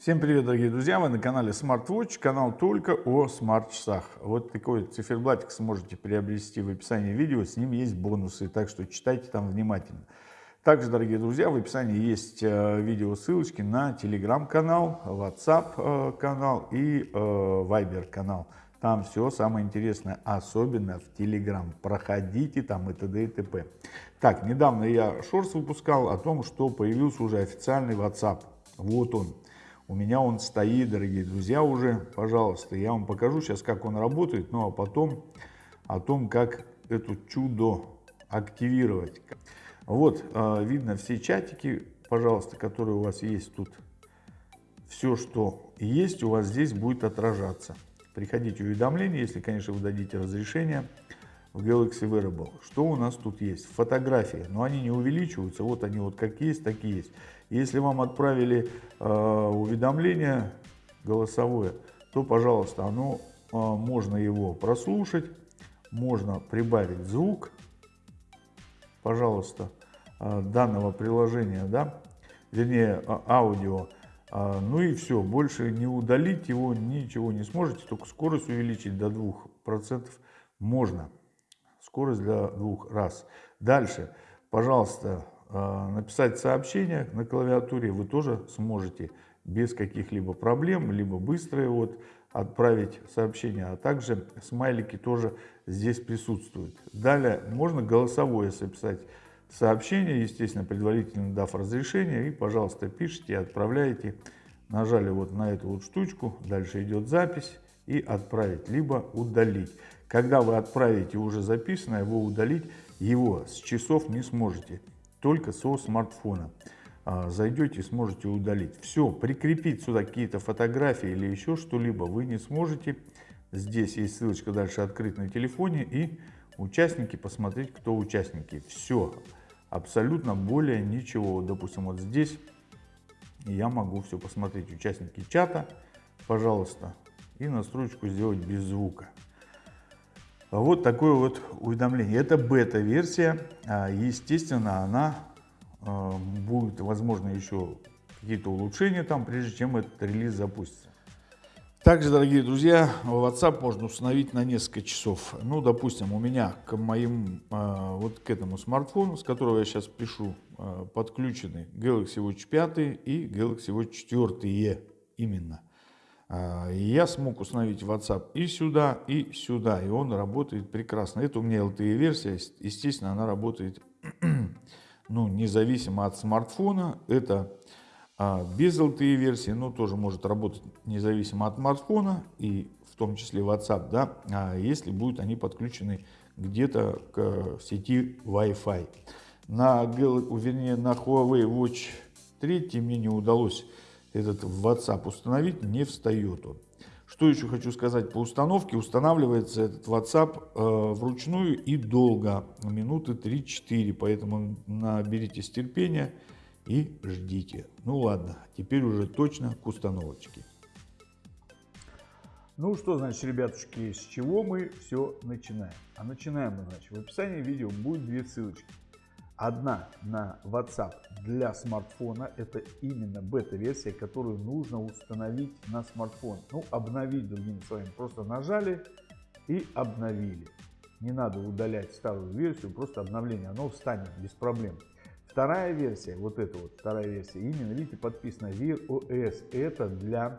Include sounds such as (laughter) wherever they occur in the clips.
Всем привет, дорогие друзья! Вы на канале SmartWatch, канал только о смарт-часах. Вот такой циферблатик сможете приобрести в описании видео, с ним есть бонусы, так что читайте там внимательно. Также, дорогие друзья, в описании есть э, видео ссылочки на телеграм-канал, WhatsApp э, канал и э, Viber канал. Там все самое интересное, особенно в Telegram. Проходите там и т.д. и т.п. Так, недавно я шорс выпускал о том, что появился уже официальный WhatsApp. Вот он. У меня он стоит, дорогие друзья, уже, пожалуйста. Я вам покажу сейчас, как он работает, ну а потом о том, как это чудо активировать. Вот, а, видно все чатики, пожалуйста, которые у вас есть тут. Все, что есть, у вас здесь будет отражаться. Приходите уведомления, если, конечно, вы дадите разрешение в Galaxy Wearable. Что у нас тут есть? Фотографии, но они не увеличиваются, вот они вот как есть, так и есть. Если вам отправили э, уведомление голосовое, то, пожалуйста, оно, э, можно его прослушать, можно прибавить звук, пожалуйста, э, данного приложения, да, вернее, э, аудио. Ну и все, больше не удалить его ничего не сможете, только скорость увеличить до 2% можно. Скорость для двух раз. Дальше, пожалуйста, а, написать сообщение на клавиатуре вы тоже сможете без каких-либо проблем, либо быстро вот отправить сообщение, а также смайлики тоже здесь присутствуют. Далее можно голосовое записать сообщение, естественно, предварительно дав разрешение, и, пожалуйста, пишите и отправляете. Нажали вот на эту вот штучку, дальше идет запись и отправить, либо удалить. Когда вы отправите уже записанное, вы удалить его с часов не сможете только со смартфона. А, зайдете, сможете удалить. Все, прикрепить сюда какие-то фотографии или еще что-либо вы не сможете. Здесь есть ссылочка дальше открыть на телефоне и участники посмотреть, кто участники. Все, абсолютно более ничего. Допустим, вот здесь я могу все посмотреть. Участники чата, пожалуйста, и настройку сделать без звука. Вот такое вот уведомление. Это бета-версия. А, естественно, она а, будет, возможно, еще какие-то улучшения там, прежде чем этот релиз запустится. Также, дорогие друзья, WhatsApp можно установить на несколько часов. Ну, допустим, у меня к моим, а, вот к этому смартфону, с которого я сейчас пишу, подключены Galaxy Watch 5 и Galaxy Watch 4 именно. А, я смог установить WhatsApp и сюда, и сюда, и он работает прекрасно. Это у меня LTE-версия, естественно, она работает (clears throat) ну, независимо от смартфона. Это а, без LTE-версии, но тоже может работать независимо от смартфона, и в том числе WhatsApp, да, а если будут они подключены где-то к сети Wi-Fi. На, вернее, на Huawei Watch 3 мне не удалось этот WhatsApp установить, не встает он. Что еще хочу сказать по установке. Устанавливается этот WhatsApp э, вручную и долго, минуты 3-4, поэтому наберитесь терпения и ждите. Ну ладно, теперь уже точно к установочке. Ну что, значит, ребятушки, с чего мы все начинаем? А начинаем мы, значит, в описании видео будет две ссылочки. Одна на WhatsApp для смартфона, это именно бета-версия, которую нужно установить на смартфон. Ну, обновить, другими словами, просто нажали и обновили. Не надо удалять старую версию, просто обновление, оно встанет без проблем. Вторая версия, вот эта вот вторая версия, именно, видите, подписано Wear OS, это для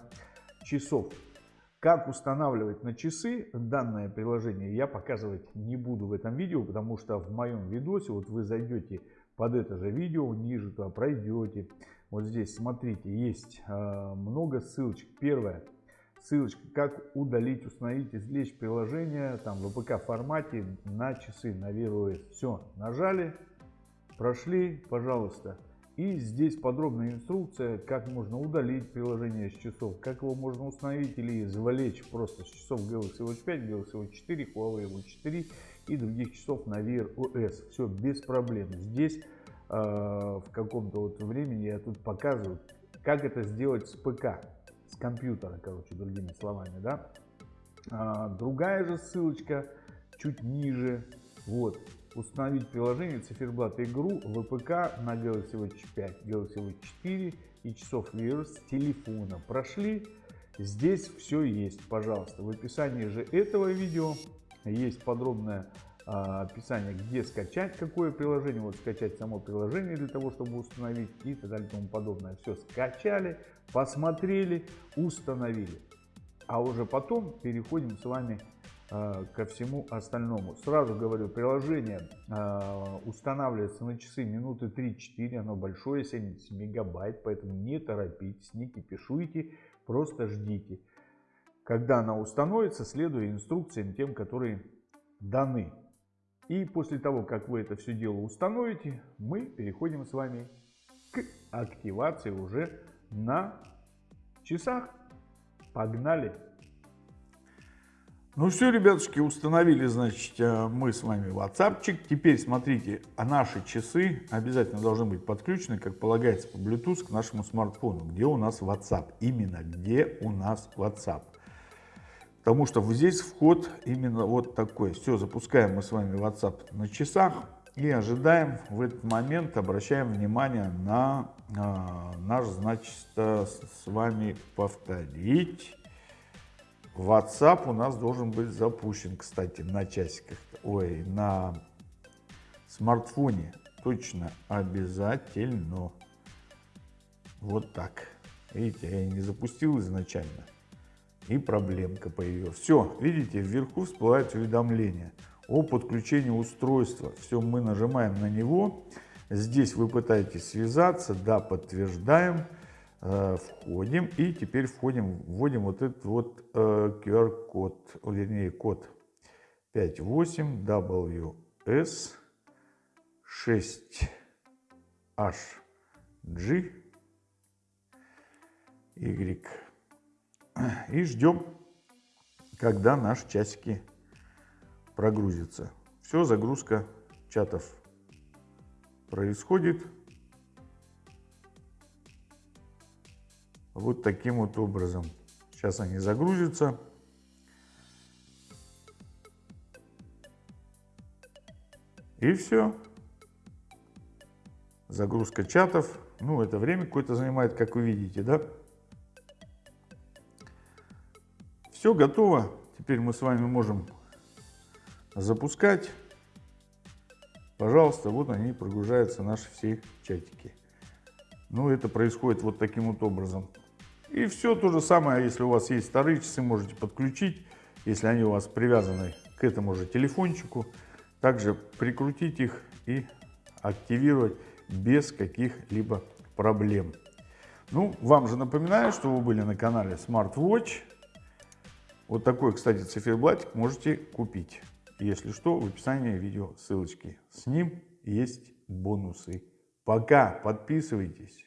часов. Как устанавливать на часы данное приложение я показывать не буду в этом видео, потому что в моем видосе, вот вы зайдете под это же видео, ниже туда пройдете. Вот здесь, смотрите, есть э, много ссылочек. Первая ссылочка, как удалить, установить, извлечь приложение там в APK формате на часы, на Wear OS. Все, нажали, прошли, пожалуйста. И здесь подробная инструкция, как можно удалить приложение с часов, как его можно установить или извлечь просто с часов Galaxy Watch 5, Galaxy Watch 4, Huawei Watch 4 и других часов на Wear OS. Все без проблем. Здесь э, в каком-то вот времени я тут показываю, как это сделать с ПК, с компьютера, короче, другими словами, да. А, другая же ссылочка чуть ниже, вот, установить приложение Циферблат Игру ВПК на Galaxy Watch 5, Galaxy Watch 4 и часов Wear с телефона. Прошли? Здесь все есть, пожалуйста. В описании же этого видео есть подробное а, описание, где скачать какое приложение, вот скачать само приложение для того, чтобы установить и так далее и тому подобное. Все скачали, посмотрели, установили. А уже потом переходим с вами а, ко всему остальному. Сразу говорю, приложение а, устанавливается на часы минуты 3-4, оно большое, 70 мегабайт, поэтому не торопитесь, не кипишуйте, просто ждите. Когда она установится, следуя инструкциям тем, которые даны. И после того, как вы это все дело установите, мы переходим с вами к активации уже на часах. Погнали! Ну все, ребятушки, установили, значит, э, мы с вами WhatsApp. Теперь смотрите, а наши часы обязательно должны быть подключены, как полагается, по Bluetooth к нашему смартфону. Где у нас WhatsApp? Именно где у нас WhatsApp. Потому что здесь вход именно вот такой. Все, запускаем мы с вами WhatsApp на часах и ожидаем в этот момент, обращаем внимание на э, наш, значит, с вами повторить WhatsApp у нас должен быть запущен, кстати, на часиках, ой, на смартфоне. Точно, обязательно. Вот так. Видите, я не запустил изначально. И проблемка появилась. Все, видите, вверху всплывает уведомление о подключении устройства. Все, мы нажимаем на него. Здесь вы пытаетесь связаться. Да, подтверждаем. Э, входим и теперь входим, вводим вот этот вот э, QR-код, вернее код 58WS 6HG Y. И ждем, когда наши часики прогрузятся. Все, загрузка чатов происходит. Вот таким вот образом. Сейчас они загрузятся. И все. Загрузка чатов. Ну, это время какое-то занимает, как вы видите, да? Все готово. Теперь мы с вами можем запускать. Пожалуйста, вот они прогружаются наши все чатики. Ну, это происходит вот таким вот образом. И все то же самое, если у вас есть старые часы, можете подключить, если они у вас привязаны к этому же телефончику. Также прикрутить их и активировать без каких-либо проблем. Ну, вам же напоминаю, что вы были на канале Smart Watch. Вот такой, кстати, циферблатик можете купить. Если что, в описании видео ссылочки. С ним есть бонусы. Пока, подписывайтесь.